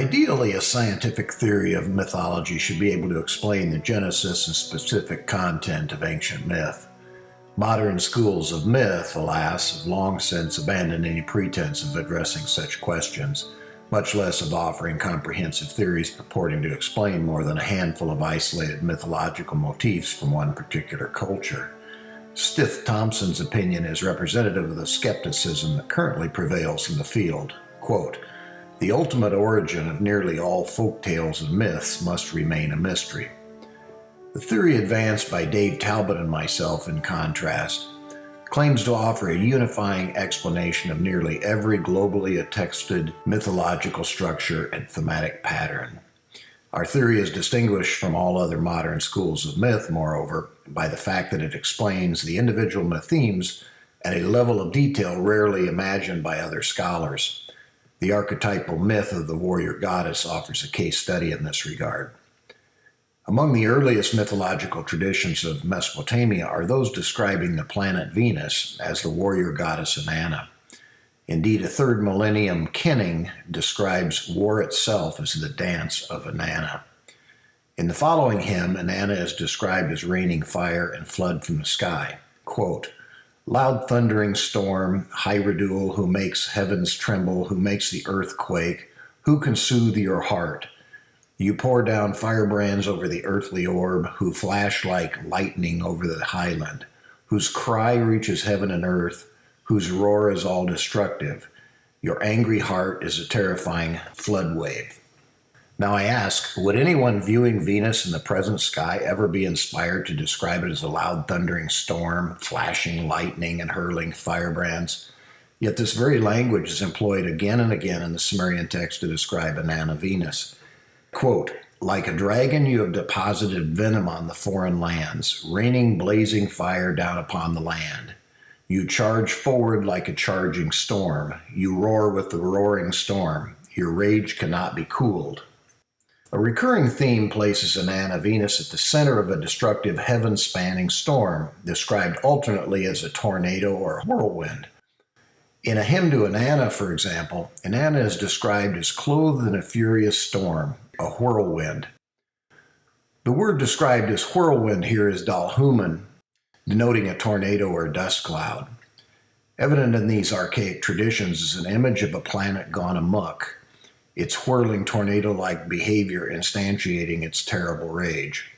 Ideally, a scientific theory of mythology should be able to explain the genesis and specific content of ancient myth. Modern schools of myth, alas, have long since abandoned any pretense of addressing such questions, much less of offering comprehensive theories purporting to explain more than a handful of isolated mythological motifs from one particular culture. Stith Thompson's opinion is representative of the skepticism that currently prevails in the field. Quote, the ultimate origin of nearly all folk tales and myths must remain a mystery. The theory advanced by Dave Talbott and myself, in contrast, claims to offer a unifying explanation of nearly every globally attested mythological structure and thematic pattern. Our theory is distinguished from all other modern schools of myth, moreover, by the fact that it explains the individual myth themes at a level of detail rarely imagined by other scholars. The archetypal myth of the warrior goddess offers a case study in this regard. Among the earliest mythological traditions of Mesopotamia are those describing the planet Venus as the warrior goddess Inanna. Indeed, a third millennium kenning describes war itself as the dance of Inanna. In the following hymn, Inanna is described as raining fire and flood from the sky. Quote, Loud thundering storm, Hierodule, who makes heavens tremble, who makes the earth quake, who can soothe your heart? You pour down firebrands over the earthly orb, who flash like lightning over the highland, whose cry reaches heaven and earth, whose roar is all destructive. Your angry heart is a terrifying flood wave. Now I ask, would anyone viewing Venus in the present sky ever be inspired to describe it as a loud thundering storm, flashing lightning, and hurling firebrands? Yet this very language is employed again and again in the Sumerian text to describe Inanna Venus. Quote, like a dragon, you have deposited venom on the foreign lands, raining blazing fire down upon the land. You charge forward like a charging storm. You roar with the roaring storm. Your rage cannot be cooled. A recurring theme places Inanna Venus at the center of a destructive heaven-spanning storm, described alternately as a tornado or a whirlwind. In a hymn to Inanna, for example, Inanna is described as clothed in a furious storm, a whirlwind. The word described as whirlwind here is dalhamun, denoting a tornado or dust cloud. Evident in these archaic traditions is an image of a planet gone amuck, its whirling tornado-like behavior instantiating its terrible rage.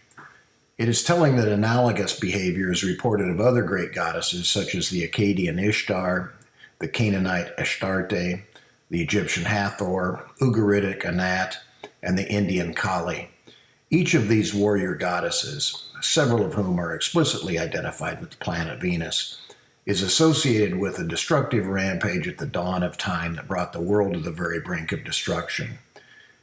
It is telling that analogous behavior is reported of other great goddesses such as the Akkadian Ishtar, the Canaanite Astarte, the Egyptian Hathor, Ugaritic Anat, and the Indian Kali. Each of these warrior goddesses, several of whom are explicitly identified with the planet Venus, is associated with a destructive rampage at the dawn of time that brought the world to the very brink of destruction.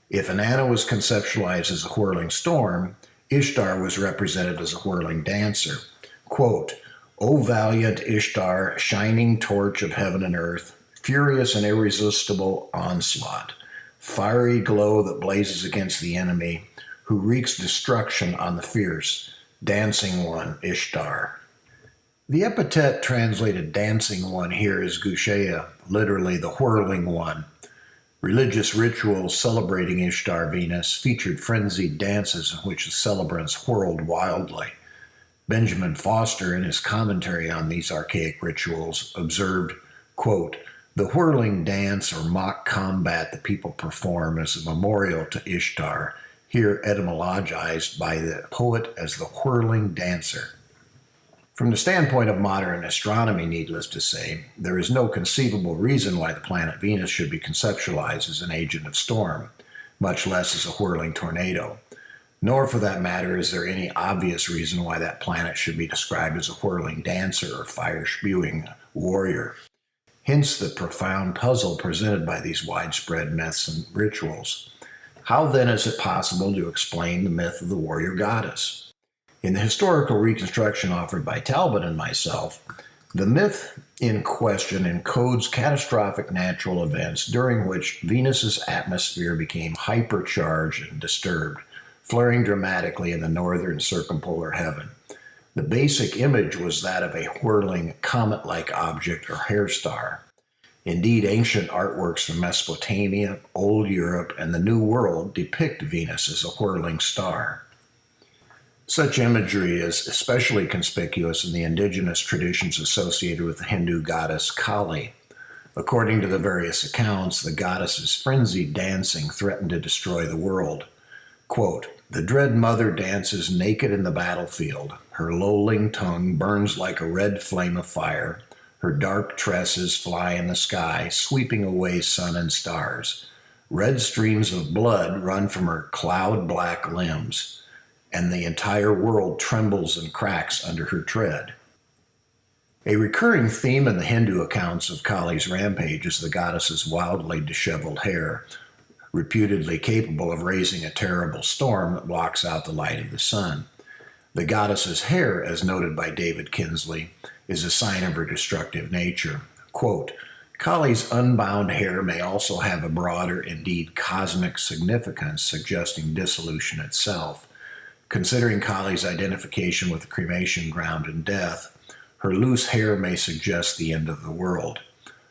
If Inanna was conceptualized as a whirling storm, Ishtar was represented as a whirling dancer. Quote, O valiant Ishtar, shining torch of heaven and earth, furious and irresistible onslaught, fiery glow that blazes against the enemy, who wreaks destruction on the fierce, dancing one, Ishtar. The epithet translated dancing one here is Gushea, literally the whirling one. Religious rituals celebrating Ishtar Venus featured frenzied dances in which the celebrants whirled wildly. Benjamin Foster, in his commentary on these archaic rituals, observed, quote, the whirling dance or mock combat the people perform is a memorial to Ishtar, here etymologized by the poet as the whirling dancer. From the standpoint of modern astronomy, needless to say, there is no conceivable reason why the planet Venus should be conceptualized as an agent of storm, much less as a whirling tornado. Nor, for that matter, is there any obvious reason why that planet should be described as a whirling dancer or fire-spewing warrior. Hence the profound puzzle presented by these widespread myths and rituals. How then is it possible to explain the myth of the warrior goddess? In the historical reconstruction offered by Talbott and myself, the myth in question encodes catastrophic natural events during which Venus's atmosphere became hypercharged and disturbed, flaring dramatically in the northern circumpolar heaven. The basic image was that of a whirling comet-like object or hair star. Indeed, ancient artworks from Mesopotamia, Old Europe, and the New World depict Venus as a whirling star. Such imagery is especially conspicuous in the indigenous traditions associated with the Hindu goddess Kali. According to the various accounts, the goddess's frenzied dancing threatened to destroy the world. Quote, the dread mother dances naked in the battlefield. Her lolling tongue burns like a red flame of fire. Her dark tresses fly in the sky, sweeping away sun and stars. Red streams of blood run from her cloud black limbs, and the entire world trembles and cracks under her tread. A recurring theme in the Hindu accounts of Kali's rampage is the goddess's wildly disheveled hair, reputedly capable of raising a terrible storm that blocks out the light of the sun. The goddess's hair, as noted by David Kinsley, is a sign of her destructive nature. Quote, Kali's unbound hair may also have a broader, indeed cosmic significance, suggesting dissolution itself. Considering Kali's identification with the cremation ground and death, her loose hair may suggest the end of the world.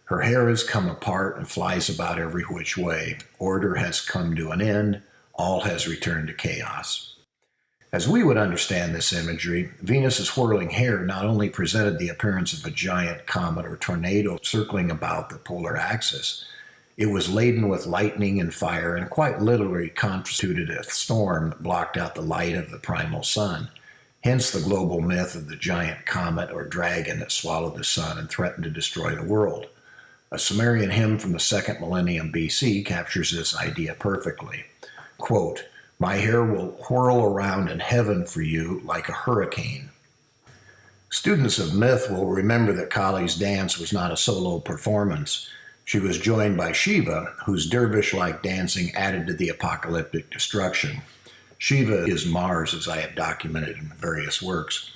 Her hair has come apart and flies about every which way. Order has come to an end. All has returned to chaos. As we would understand this imagery, Venus's whirling hair not only presented the appearance of a giant comet or tornado circling about the polar axis, it was laden with lightning and fire and quite literally constituted a storm that blocked out the light of the primal sun. Hence the global myth of the giant comet or dragon that swallowed the sun and threatened to destroy the world. A Sumerian hymn from the second millennium BC captures this idea perfectly. Quote, my hair will whirl around in heaven for you like a hurricane. Students of myth will remember that Kali's dance was not a solo performance. She was joined by Shiva, whose dervish-like dancing added to the apocalyptic destruction. Shiva is Mars, as I have documented in various works.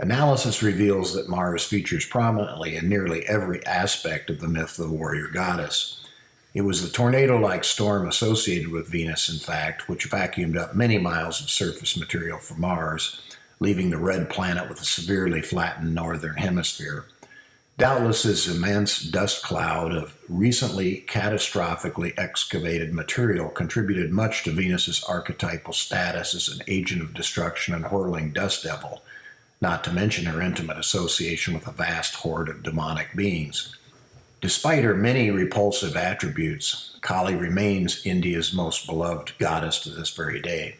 Analysis reveals that Mars features prominently in nearly every aspect of the myth of the warrior goddess. It was the tornado-like storm associated with Venus, in fact, which vacuumed up many miles of surface material from Mars, leaving the red planet with a severely flattened northern hemisphere. Doubtless this immense dust cloud of recently catastrophically excavated material contributed much to Venus's archetypal status as an agent of destruction and whirling dust devil, not to mention her intimate association with a vast horde of demonic beings. Despite her many repulsive attributes, Kali remains India's most beloved goddess to this very day.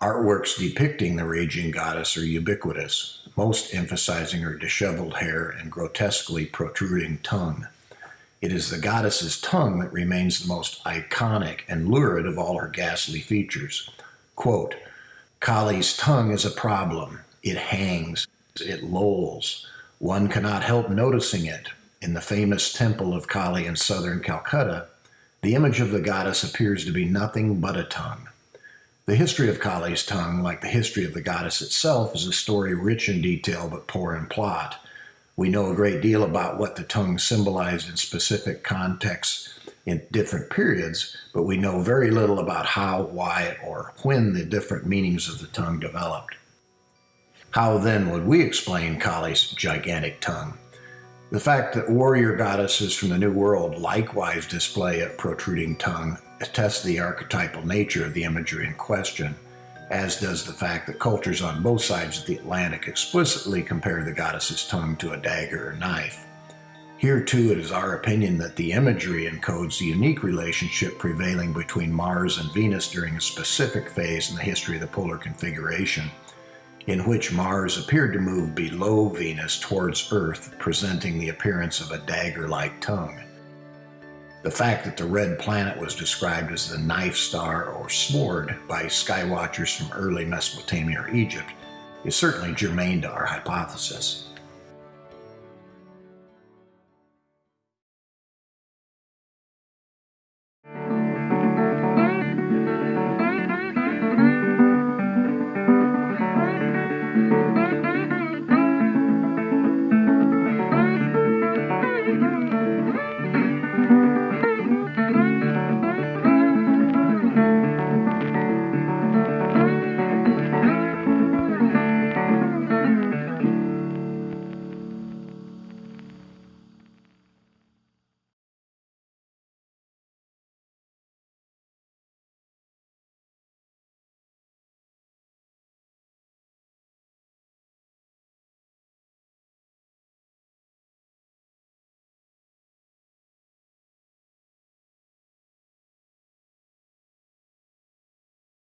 Artworks depicting the raging goddess are ubiquitous, most emphasizing her disheveled hair and grotesquely protruding tongue. It is the goddess's tongue that remains the most iconic and lurid of all her ghastly features. Quote, Kali's tongue is a problem. It hangs, it lolls. One cannot help noticing it, in the famous temple of Kali in southern Calcutta, the image of the goddess appears to be nothing but a tongue. The history of Kali's tongue, like the history of the goddess itself, is a story rich in detail but poor in plot. We know a great deal about what the tongue symbolized in specific contexts in different periods, but we know very little about how, why, or when the different meanings of the tongue developed. How then would we explain Kali's gigantic tongue? The fact that warrior goddesses from the New World likewise display a protruding tongue attests the archetypal nature of the imagery in question, as does the fact that cultures on both sides of the Atlantic explicitly compare the goddess's tongue to a dagger or knife. Here too it is our opinion that the imagery encodes the unique relationship prevailing between Mars and Venus during a specific phase in the history of the polar configuration, in which Mars appeared to move below Venus towards Earth, presenting the appearance of a dagger-like tongue. The fact that the red planet was described as the knife star or sword by skywatchers from early Mesopotamia or Egypt is certainly germane to our hypothesis.